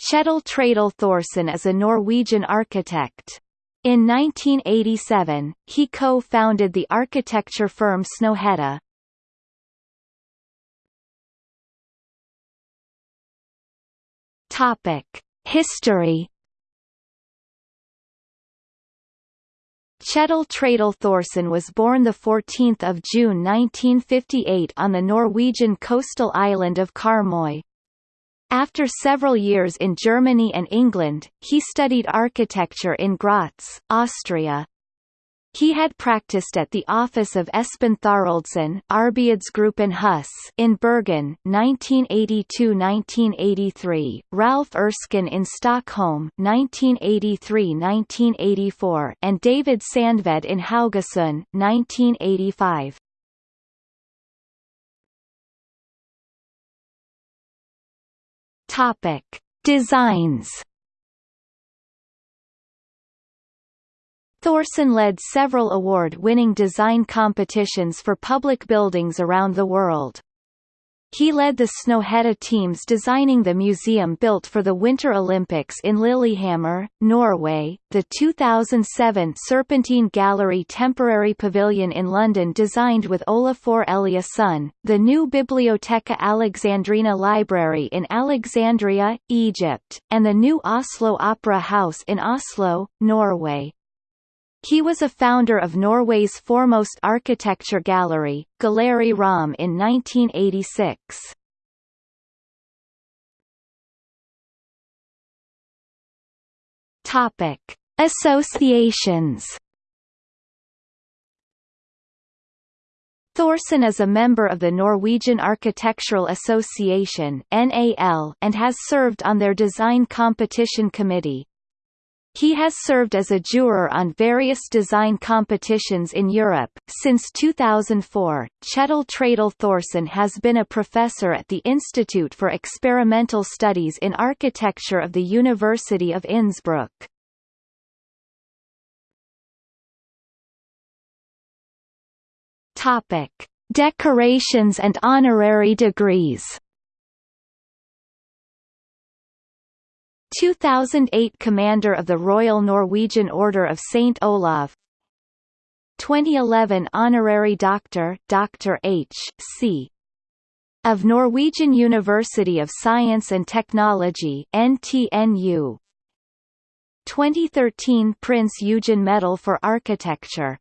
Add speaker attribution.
Speaker 1: Kjetil Trædal Thorsen is a Norwegian architect. In 1987, he co-founded the architecture firm Snøhetta. Topic: History. Kjetil Trædal Thorsen was born 14 June 1958 on the Norwegian coastal island of Karmøy. After several years in Germany and England, he studied architecture in Graz, Austria. He had practiced at the office of Espen Thoroldsson Arbeidsgruppen in Bergen 1982–1983, Ralph Erskine in Stockholm 1983–1984 and David Sandved in Haugesund 1985. Topic: Designs. Thorsen led several award-winning design competitions for public buildings around the world. He led the Snøhetta teams designing the museum built for the Winter Olympics in Lillehammer, Norway, the 2007 Serpentine Gallery temporary pavilion in London designed with Olafur Eliasson, the new Bibliotheca Alexandrina library in Alexandria, Egypt, and the new Oslo Opera House in Oslo, Norway. He was a founder of Norway's foremost architecture gallery, Galleri Rom in 1986. Topic: Associations. Thorsen is a member of the Norwegian Architectural Association (NAL) and has served on their design competition committee. He has served as a juror on various design competitions in Europe. Since 2004, Kjetil Trædal Thorsen has been a professor at the Institute for Experimental Studies in Architecture of the University of Innsbruck. Topic: Decorations and honorary degrees. 2008 Commander of the Royal Norwegian Order of St. Olav 2011 Honorary Doctor Dr. H. C. of Norwegian University of Science and Technology NTNU 2013 Prince Eugen Medal for Architecture